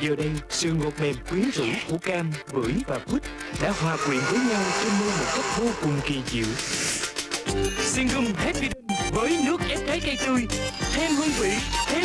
Giờ đây, sự ngọt mềm quyến rũ của cam, bưởi và quýt đã hòa quyện với nhau trên môi một cách vô cùng kỳ diệu. Singum Happy Day với nước ép trái cây tươi, thêm hương vị, thêm